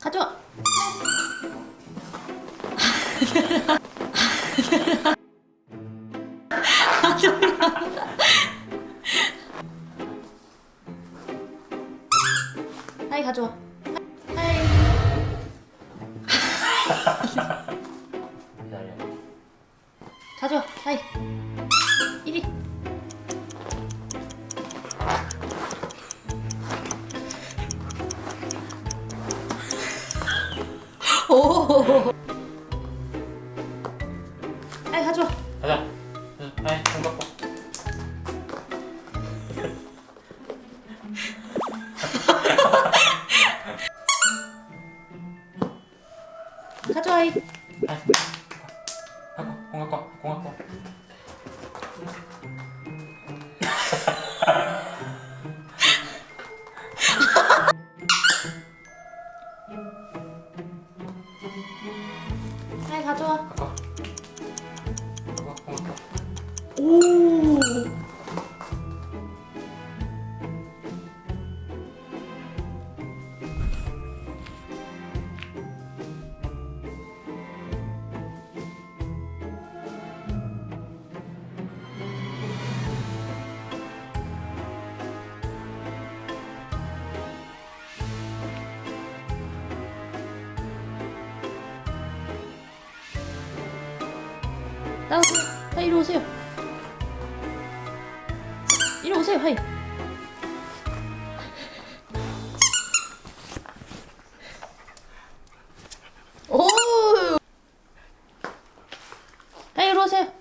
가져 하이 가져와. 하이. 가져와. 하이. 이리. 오. 하이 가져와. 가자. 응, 아이, 손 갖고. 가져와. 하이. 아이, 갖고, 공 갖고, 공 갖고. 하이 가져와. 나오세요 하이 이리 오세요. 이리 오세요. 하이. 오! 하이 이리 오세요.